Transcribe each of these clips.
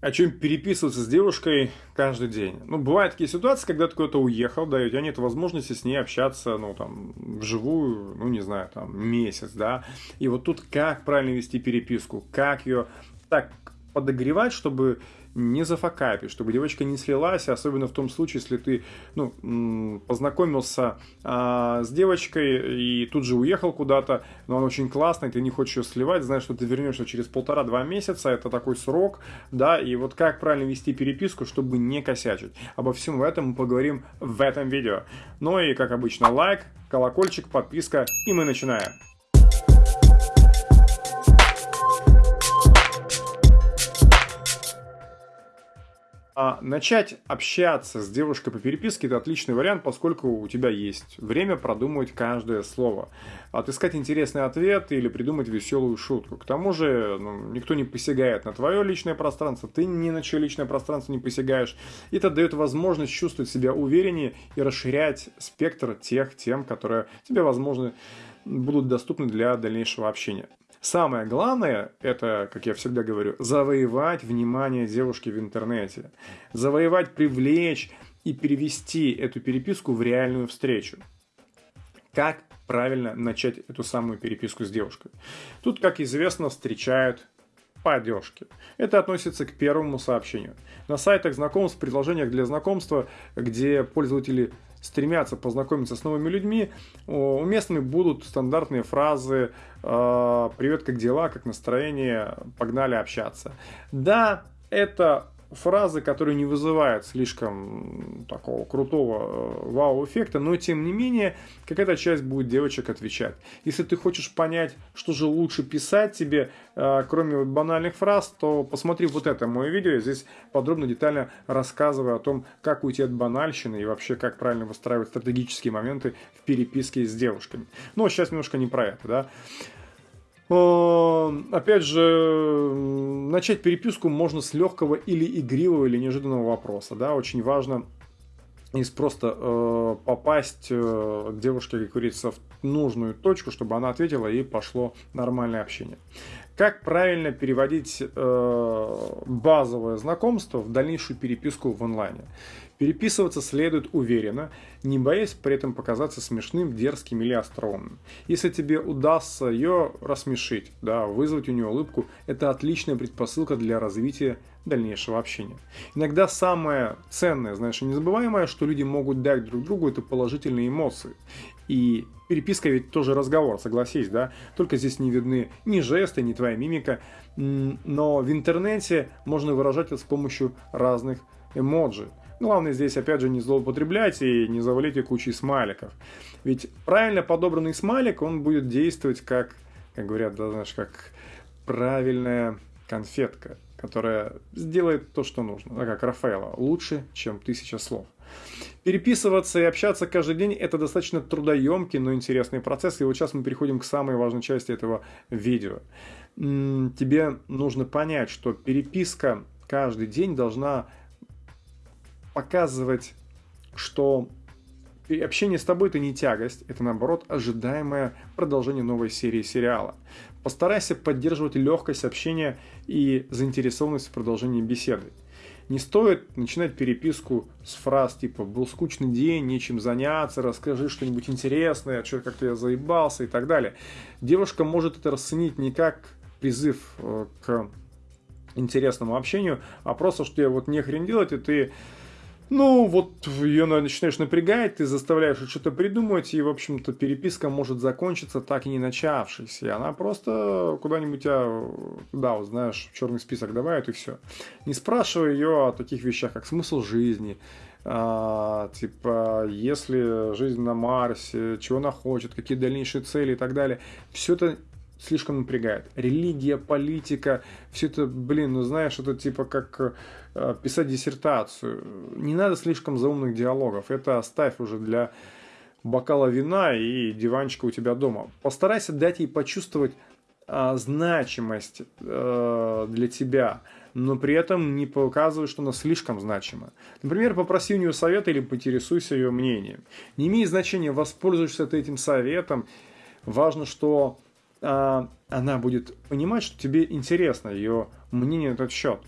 о чем переписываться с девушкой каждый день. Ну, бывают такие ситуации, когда ты куда-то уехал, да, и у тебя нет возможности с ней общаться, ну, там, вживую, ну, не знаю, там, месяц, да. И вот тут как правильно вести переписку, как ее так подогревать, чтобы не зафакапить, чтобы девочка не слилась, особенно в том случае, если ты ну, познакомился а, с девочкой и тут же уехал куда-то, но она очень классная, ты не хочешь ее сливать, знаешь, что ты вернешься через полтора-два месяца, это такой срок, да, и вот как правильно вести переписку, чтобы не косячить. Обо всем этом мы поговорим в этом видео. Ну и, как обычно, лайк, колокольчик, подписка, и мы начинаем. А начать общаться с девушкой по переписке – это отличный вариант, поскольку у тебя есть время продумать каждое слово. Отыскать интересный ответ или придумать веселую шутку. К тому же ну, никто не посягает на твое личное пространство, ты ни на чье личное пространство не посягаешь. И это дает возможность чувствовать себя увереннее и расширять спектр тех тем, которые тебе, возможно, будут доступны для дальнейшего общения. Самое главное, это, как я всегда говорю, завоевать внимание девушки в интернете. Завоевать, привлечь и перевести эту переписку в реальную встречу. Как правильно начать эту самую переписку с девушкой? Тут, как известно, встречают по Это относится к первому сообщению. На сайтах знакомств, предложениях для знакомства, где пользователи стремятся познакомиться с новыми людьми, уместными будут стандартные фразы «Э, «Привет, как дела? Как настроение? Погнали общаться». Да, это фразы, которые не вызывают слишком такого крутого э, вау-эффекта, но тем не менее какая-то часть будет девочек отвечать. Если ты хочешь понять, что же лучше писать тебе, э, кроме банальных фраз, то посмотри вот это мое видео, я здесь подробно, детально рассказываю о том, как уйти от банальщины и вообще как правильно выстраивать стратегические моменты в переписке с девушками. Но сейчас немножко не про это, да. Опять же, начать переписку можно с легкого или игривого, или неожиданного вопроса. Да? Очень важно из просто э, попасть э, девушке, как говорится, в нужную точку, чтобы она ответила и пошло нормальное общение. Как правильно переводить э, базовое знакомство в дальнейшую переписку в онлайне? Переписываться следует уверенно, не боясь при этом показаться смешным, дерзким или остроумным. Если тебе удастся ее рассмешить, да, вызвать у нее улыбку, это отличная предпосылка для развития дальнейшего общения. Иногда самое ценное, знаешь, и незабываемое, что люди могут дать друг другу, это положительные эмоции. И переписка ведь тоже разговор, согласись, да? Только здесь не видны ни жесты, ни твоя мимика. Но в интернете можно выражать это с помощью разных эмоджи. Главное здесь, опять же, не злоупотреблять и не завалить ее кучей смайликов. Ведь правильно подобранный смайлик, он будет действовать как, как говорят, да, знаешь, как правильная конфетка, которая сделает то, что нужно. Как Рафаэла, лучше, чем тысяча слов. Переписываться и общаться каждый день – это достаточно трудоемкий, но интересный процесс. И вот сейчас мы переходим к самой важной части этого видео. Тебе нужно понять, что переписка каждый день должна показывать, что общение с тобой это не тягость, это наоборот ожидаемое продолжение новой серии сериала. Постарайся поддерживать легкость общения и заинтересованность в продолжении беседы. Не стоит начинать переписку с фраз типа «был скучный день, нечем заняться, расскажи что-нибудь интересное, что как-то я заебался» и так далее. Девушка может это расценить не как призыв э, к интересному общению, а просто, что я вот не хрен делать, и ты ну, вот ее начинаешь напрягать, ты заставляешь что-то придумать, и, в общем-то, переписка может закончиться так и не начавшись. И она просто куда-нибудь тебя, да, вот знаешь, в черный список добавит, и все. Не спрашивай ее о таких вещах, как смысл жизни, а, типа, если жизнь на Марсе, чего она хочет, какие дальнейшие цели и так далее. Все это слишком напрягает. Религия, политика, все это, блин, ну знаешь, это типа как э, писать диссертацию. Не надо слишком заумных диалогов. Это оставь уже для бокала вина и диванчика у тебя дома. Постарайся дать ей почувствовать э, значимость э, для тебя, но при этом не показывай, что она слишком значима. Например, попроси у нее совета или поинтересуйся ее мнением. Не имеет значения, воспользуешься ты этим советом. Важно, что а, она будет понимать, что тебе интересно ее мнение на этот счет.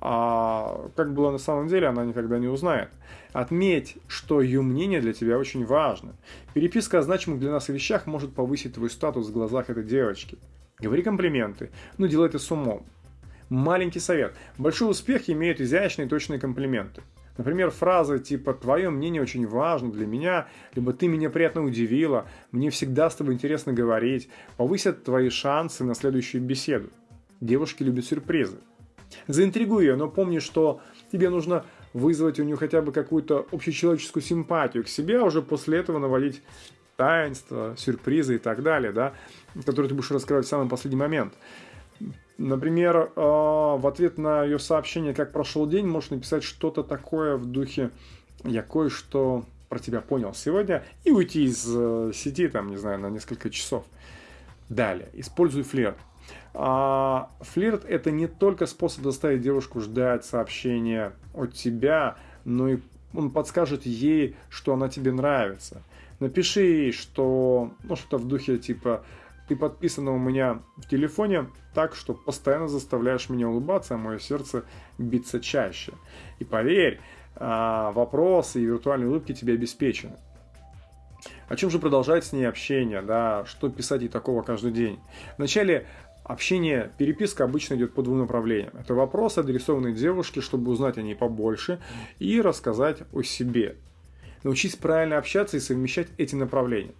а как было на самом деле, она никогда не узнает. Отметь, что ее мнение для тебя очень важно. Переписка о значимых для нас вещах может повысить твой статус в глазах этой девочки. Говори комплименты, но делай это с умом. Маленький совет. Большой успех имеет изящные и точные комплименты. Например, фразы типа «твое мнение очень важно для меня», либо «ты меня приятно удивила», «мне всегда с тобой интересно говорить», повысят твои шансы на следующую беседу. Девушки любят сюрпризы. Заинтригуй ее, но помни, что тебе нужно вызвать у нее хотя бы какую-то общечеловеческую симпатию к себе, а уже после этого навалить таинства, сюрпризы и так далее, да, которые ты будешь раскрывать в самый последний момент. Например, э, в ответ на ее сообщение «Как прошел день» можешь написать что-то такое в духе «Я кое-что про тебя понял сегодня» и уйти из э, сети, там, не знаю, на несколько часов. Далее, используй флирт. А, флирт – это не только способ заставить девушку ждать сообщения от тебя, но и он подскажет ей, что она тебе нравится. Напиши ей, что, ну, что-то в духе типа ты подписана у меня в телефоне так, что постоянно заставляешь меня улыбаться, а мое сердце биться чаще. И поверь, а, вопросы и виртуальные улыбки тебе обеспечены. О чем же продолжать с ней общение, да, что писать ей такого каждый день? Вначале общение, переписка обычно идет по двум направлениям. Это вопрос, адресованный девушке, чтобы узнать о ней побольше и рассказать о себе. Научись правильно общаться и совмещать эти направления.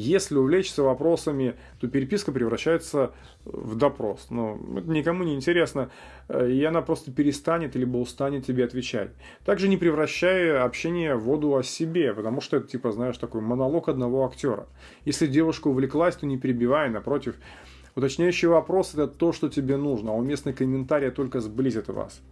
Если увлечься вопросами, то переписка превращается в допрос. Но это никому не интересно, э, и она просто перестанет либо устанет тебе отвечать. Также не превращая общение в воду о себе, потому что это, типа, знаешь, такой монолог одного актера. Если девушка увлеклась, то не перебивай, напротив. Уточняющий вопрос – это то, что тебе нужно, а уместный комментарий только сблизит вас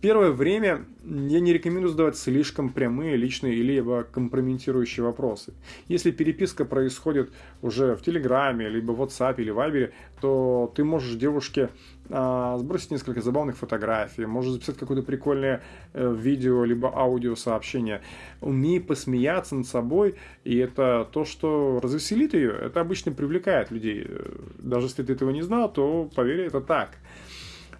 первое время я не рекомендую задавать слишком прямые, личные или либо компрометирующие вопросы. Если переписка происходит уже в Телеграме, либо в WhatsApp или Viber, то ты можешь девушке а, сбросить несколько забавных фотографий, можешь записать какое-то прикольное э, видео, либо аудио сообщение. Умей посмеяться над собой, и это то, что развеселит ее. Это обычно привлекает людей. Даже если ты этого не знал, то поверь, это так.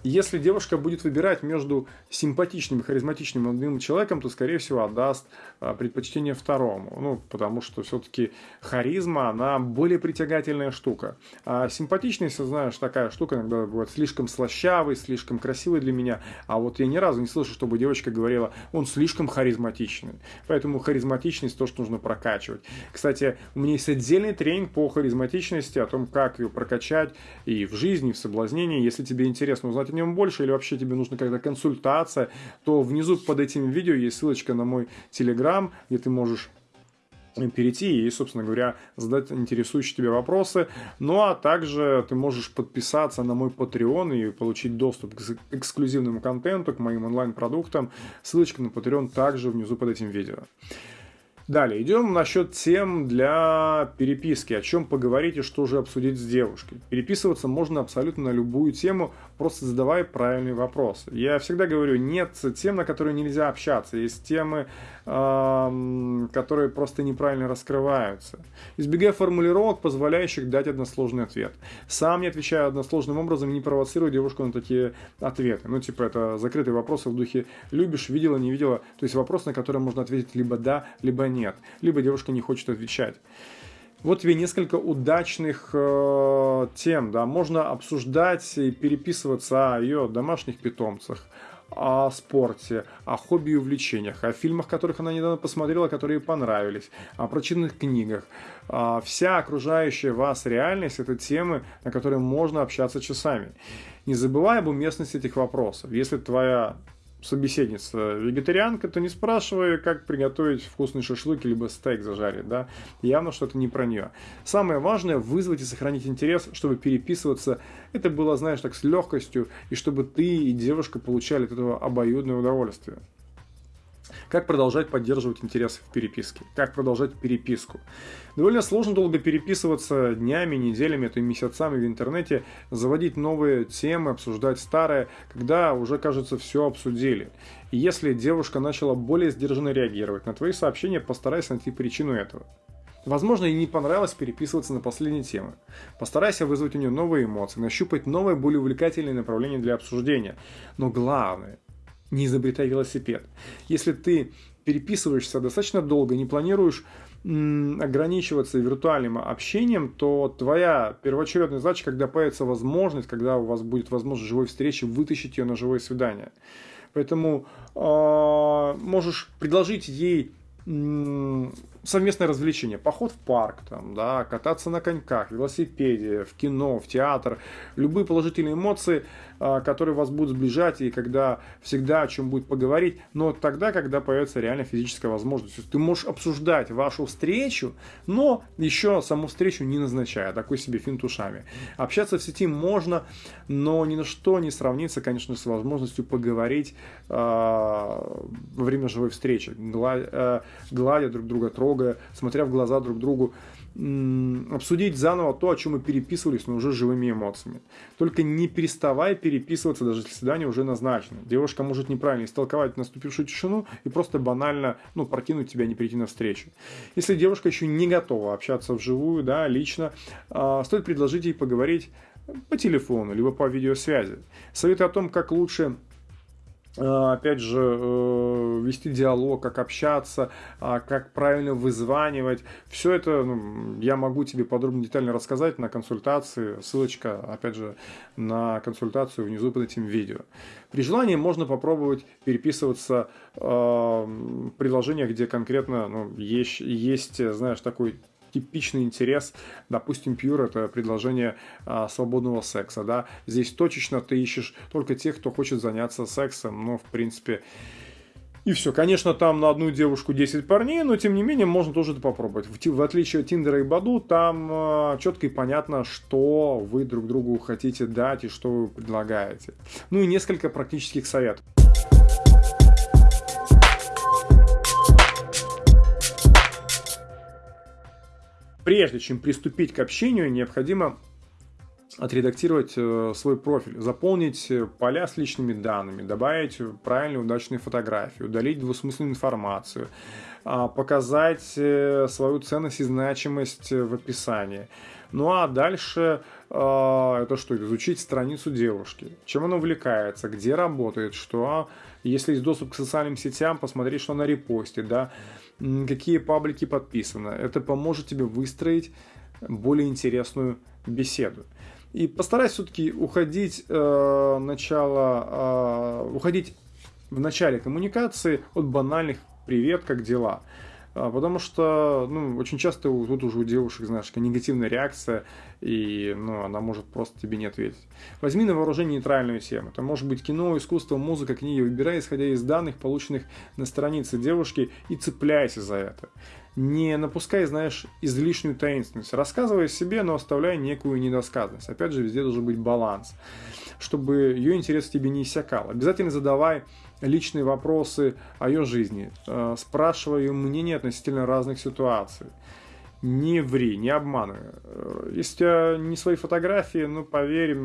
Если девушка будет выбирать между симпатичным и харизматичным молодым человеком, то, скорее всего, отдаст а, предпочтение второму. Ну, потому что все-таки харизма, она более притягательная штука. А симпатичность, знаешь, такая штука иногда бывает слишком слащавый, слишком красивый для меня. А вот я ни разу не слышал, чтобы девочка говорила, он слишком харизматичный. Поэтому харизматичность то, что нужно прокачивать. Кстати, у меня есть отдельный тренинг по харизматичности, о том, как ее прокачать и в жизни, и в соблазнении. Если тебе интересно узнать о нем больше, или вообще тебе нужна какая-то консультация, то внизу под этим видео есть ссылочка на мой телеграм, где ты можешь перейти и, собственно говоря, задать интересующие тебя вопросы. Ну, а также ты можешь подписаться на мой Patreon и получить доступ к эксклюзивному контенту, к моим онлайн-продуктам. Ссылочка на Patreon также внизу под этим видео. Далее, идем насчет тем для переписки. О чем поговорить и что же обсудить с девушкой. Переписываться можно абсолютно на любую тему, просто задавая правильные вопросы. Я всегда говорю, нет тем, на которые нельзя общаться. Есть темы, э, которые просто неправильно раскрываются. Избегай формулировок, позволяющих дать односложный ответ. Сам не отвечаю односложным образом не провоцирую девушку на такие ответы. Ну, типа, это закрытые вопросы в духе «любишь, видела, не видела». То есть вопрос, на который можно ответить либо «да», либо «нет» нет, либо девушка не хочет отвечать. Вот тебе несколько удачных э, тем, да, можно обсуждать и переписываться о ее домашних питомцах, о спорте, о хобби и увлечениях, о фильмах, которых она недавно посмотрела, которые понравились, о прочитанных книгах. А вся окружающая вас реальность – это темы, на которые можно общаться часами. Не забывай об уместности этих вопросов. Если твоя собеседница вегетарианка, то не спрашивай, как приготовить вкусный шашлык либо стейк зажарить, да, явно что-то не про нее. Самое важное – вызвать и сохранить интерес, чтобы переписываться, это было, знаешь, так с легкостью, и чтобы ты и девушка получали от этого обоюдное удовольствие. Как продолжать поддерживать интерес в переписке? Как продолжать переписку? Довольно сложно долго переписываться днями, неделями, а то и месяцами в интернете, заводить новые темы, обсуждать старые, когда уже, кажется, все обсудили. И если девушка начала более сдержанно реагировать на твои сообщения, постарайся найти причину этого. Возможно, ей не понравилось переписываться на последние темы. Постарайся вызвать у нее новые эмоции, нащупать новое, более увлекательное направление для обсуждения. Но главное, не изобретай велосипед. Если ты переписываешься достаточно долго, не планируешь ограничиваться виртуальным общением, то твоя первоочередная задача, когда появится возможность, когда у вас будет возможность живой встречи, вытащить ее на живое свидание. Поэтому э, можешь предложить ей совместное развлечение, поход в парк, там, да, кататься на коньках, велосипеде, в кино, в театр, любые положительные эмоции, а, которые вас будут сближать и когда всегда о чем будет поговорить, но тогда, когда появится реально физическая возможность. Ты можешь обсуждать вашу встречу, но еще саму встречу не назначая, такой себе финт ушами. Общаться в сети можно, но ни на что не сравнится, конечно, с возможностью поговорить э, во время живой встречи, гладя, э, гладя друг друга, трогая, смотря в глаза друг другу обсудить заново то, о чем мы переписывались, но уже живыми эмоциями. Только не переставай переписываться, даже если свидание уже назначено. Девушка может неправильно истолковать наступившую тишину и просто банально ну, прокинуть тебя, не прийти на встречу. Если девушка еще не готова общаться вживую, да, лично, э, стоит предложить ей поговорить по телефону, либо по видеосвязи. Советы о том, как лучше опять же, э, вести диалог, как общаться, а, как правильно вызванивать. Все это ну, я могу тебе подробно, детально рассказать на консультации. Ссылочка, опять же, на консультацию внизу под этим видео. При желании можно попробовать переписываться э, в приложениях, где конкретно ну, есть, есть, знаешь, такой типичный интерес, допустим, Pure это предложение а, свободного секса, да, здесь точечно ты ищешь только тех, кто хочет заняться сексом, но, в принципе, и все. Конечно, там на одну девушку 10 парней, но тем не менее можно тоже это попробовать. В, в отличие от Тиндера и Баду, там э, четко и понятно, что вы друг другу хотите дать и что вы предлагаете. Ну и несколько практических советов. Прежде чем приступить к общению, необходимо отредактировать э, свой профиль, заполнить э, поля с личными данными, добавить правильные удачные фотографии, удалить двусмысленную информацию, а, показать э, свою ценность и значимость в описании. Ну а дальше это что? Изучить страницу девушки, чем она увлекается, где работает, что если есть доступ к социальным сетям, посмотреть, что она репостит, да, какие паблики подписаны. Это поможет тебе выстроить более интересную беседу. И постарайся все-таки уходить э, начало, э, уходить в начале коммуникации от банальных «привет, как дела?». А, потому что, ну, очень часто тут уже у девушек, знаешь, негативная реакция, и, ну, она может просто тебе не ответить. Возьми на вооружение нейтральную тему. Это может быть кино, искусство, музыка, книги. Выбирай, исходя из данных, полученных на странице девушки, и цепляйся за это. Не напускай, знаешь, излишнюю таинственность. Рассказывай о себе, но оставляй некую недосказанность. Опять же, везде должен быть баланс, чтобы ее интерес тебе не иссякал. Обязательно задавай личные вопросы о ее жизни, э, спрашивая ее мнение относительно разных ситуаций. Не ври, не обманывай. Э, если у тебя не свои фотографии, ну, поверь,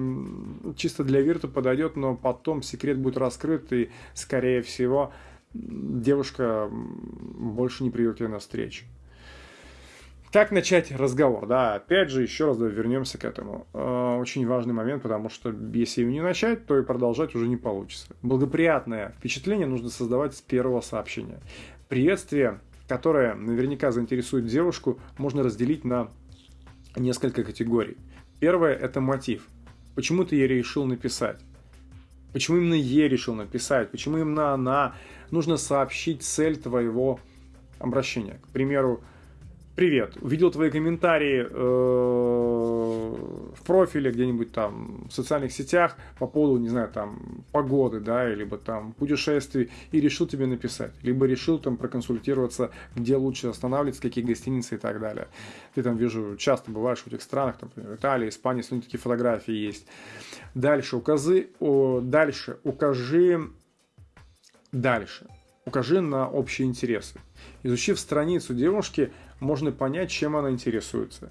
чисто для вирта подойдет, но потом секрет будет раскрыт, и, скорее всего, девушка больше не придет тебе на встречу. Как начать разговор? Да, опять же, еще раз вернемся к этому. Э, очень важный момент, потому что если его не начать, то и продолжать уже не получится. Благоприятное впечатление нужно создавать с первого сообщения. Приветствие, которое наверняка заинтересует девушку, можно разделить на несколько категорий. Первое – это мотив. Почему ты ей решил написать? Почему именно ей решил написать? Почему именно она? Нужно сообщить цель твоего обращения. К примеру, Привет. Увидел твои комментарии э, в профиле где-нибудь там в социальных сетях по поводу, не знаю, там погоды, да, либо там путешествий и решил тебе написать, либо решил там проконсультироваться, где лучше останавливаться, какие гостиницы и так далее. Ты там вижу часто бываешь в этих странах, там, например, Италия, Испания, если такие фотографии есть. Дальше укажи, о, дальше укажи, дальше укажи на общие интересы. Изучив страницу девушки, можно понять, чем она интересуется.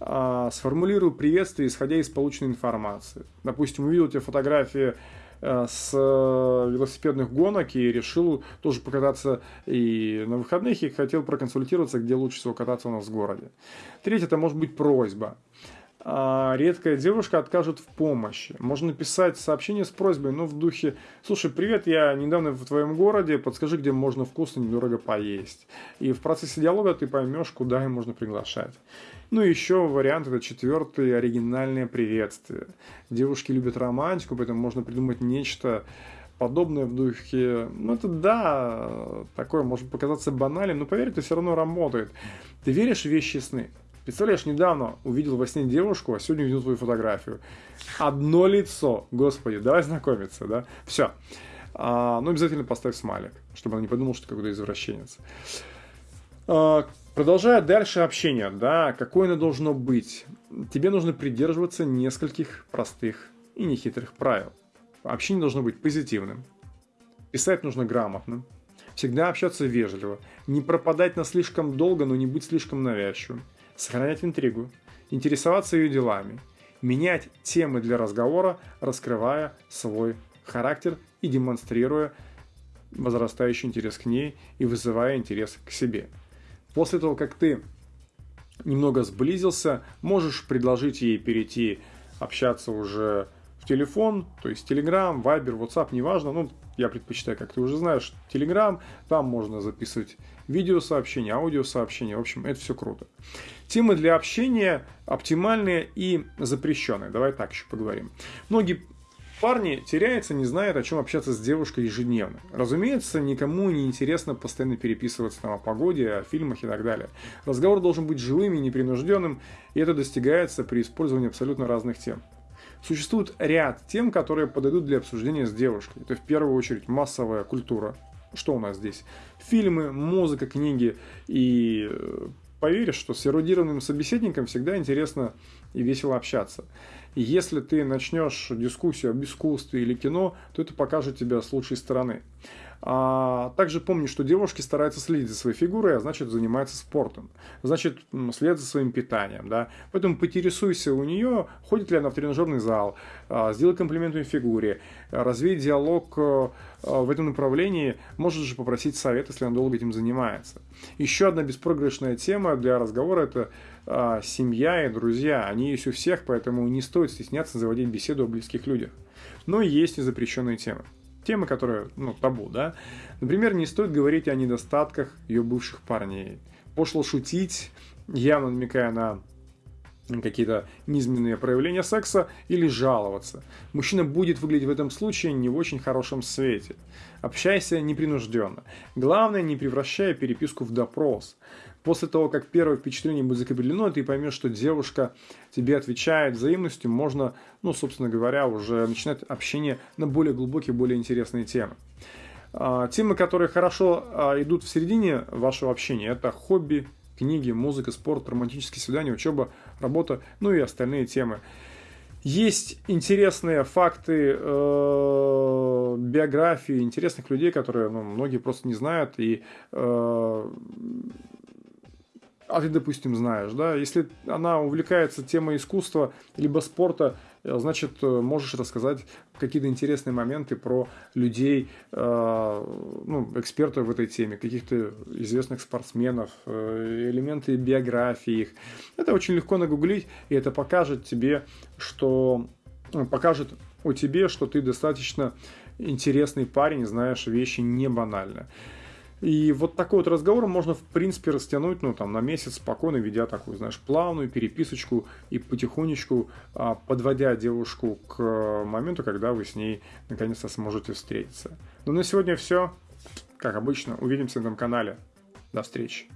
А, сформулирую приветствие, исходя из полученной информации. Допустим, увидел тебе фотографии э, с э, велосипедных гонок и решил тоже покататься и на выходных, и хотел проконсультироваться, где лучше всего кататься у нас в городе. Третье, это может быть просьба. А, редкая девушка откажет в помощи. Можно написать сообщение с просьбой, ну, в духе, слушай, привет, я недавно в твоем городе, подскажи, где можно вкусно, недорого поесть. И в процессе диалога ты поймешь, куда им можно приглашать. Ну и еще вариант, это четвертый, оригинальное приветствие. Девушки любят романтику, поэтому можно придумать нечто подобное в духе, ну это да, такое может показаться банальным, но поверь, это все равно работает. Ты веришь в вещи сны? Представляешь, недавно увидел во сне девушку, а сегодня увидел твою фотографию. Одно лицо. Господи, давай знакомиться, да? Все. А, ну, обязательно поставь смайлик, чтобы она не подумала, что ты какой-то извращенец. А, продолжая дальше общение, да, какое оно должно быть? Тебе нужно придерживаться нескольких простых и нехитрых правил. Общение должно быть позитивным. Писать нужно грамотно. Всегда общаться вежливо. Не пропадать на слишком долго, но не быть слишком навязчивым сохранять интригу, интересоваться ее делами, менять темы для разговора, раскрывая свой характер и демонстрируя возрастающий интерес к ней и вызывая интерес к себе. После того, как ты немного сблизился, можешь предложить ей перейти общаться уже в телефон, то есть Telegram, Viber, WhatsApp, неважно, ну, я предпочитаю, как ты уже знаешь, Telegram, там можно записывать видеосообщения, аудиосообщения, в общем, это все круто. Темы для общения оптимальные и запрещенные, давай так еще поговорим. Многие парни теряются, не знают, о чем общаться с девушкой ежедневно. Разумеется, никому не интересно постоянно переписываться там, о погоде, о фильмах и так далее. Разговор должен быть живым и непринужденным, и это достигается при использовании абсолютно разных тем. Существует ряд тем, которые подойдут для обсуждения с девушкой. Это в первую очередь массовая культура. Что у нас здесь? Фильмы, музыка, книги. И э, поверишь, что с эрудированным собеседником всегда интересно и весело общаться. И если ты начнешь дискуссию об искусстве или кино, то это покажет тебя с лучшей стороны. А также помни, что девушки стараются следить за своей фигурой, а значит занимаются спортом. Значит, следят за своим питанием. Да? Поэтому поинтересуйся у нее, ходит ли она в тренажерный зал, а, сделай комплимент ее фигуре, развей диалог а, в этом направлении, можешь же попросить совет, если она долго этим занимается. Еще одна беспроигрышная тема для разговора – это а, семья и друзья. Они есть у всех, поэтому не стоит стесняться заводить беседу о близких людях. Но есть и запрещенные темы темы, которые, ну, табу, да. Например, не стоит говорить о недостатках ее бывших парней. Пошло шутить, явно намекая на какие-то низменные проявления секса или жаловаться. Мужчина будет выглядеть в этом случае не в очень хорошем свете. Общайся непринужденно. Главное, не превращая переписку в допрос. После того, как первое впечатление будет закреплено, ты поймешь, что девушка тебе отвечает взаимностью, можно, ну, собственно говоря, уже начинать общение на более глубокие, более интересные темы. А, темы, которые хорошо а, идут в середине вашего общения, это хобби, книги, музыка, спорт, романтические свидания, учеба, работа, ну и остальные темы. Есть интересные факты э, биографии интересных людей, которые ну, многие просто не знают, и э, а ты, допустим, знаешь, да, если она увлекается темой искусства либо спорта, э, значит, э, можешь рассказать какие-то интересные моменты про людей, э, ну, экспертов в этой теме, каких-то известных спортсменов, элементы биографии их. Это очень легко нагуглить, и это покажет тебе, что покажет о тебе, что ты достаточно интересный парень, знаешь вещи не банальные. И вот такой вот разговор можно, в принципе, растянуть, ну, там, на месяц спокойно, ведя такую, знаешь, плавную переписочку и потихонечку а, подводя девушку к моменту, когда вы с ней наконец-то сможете встретиться. Ну, на сегодня все. Как обычно, увидимся на этом канале. До встречи.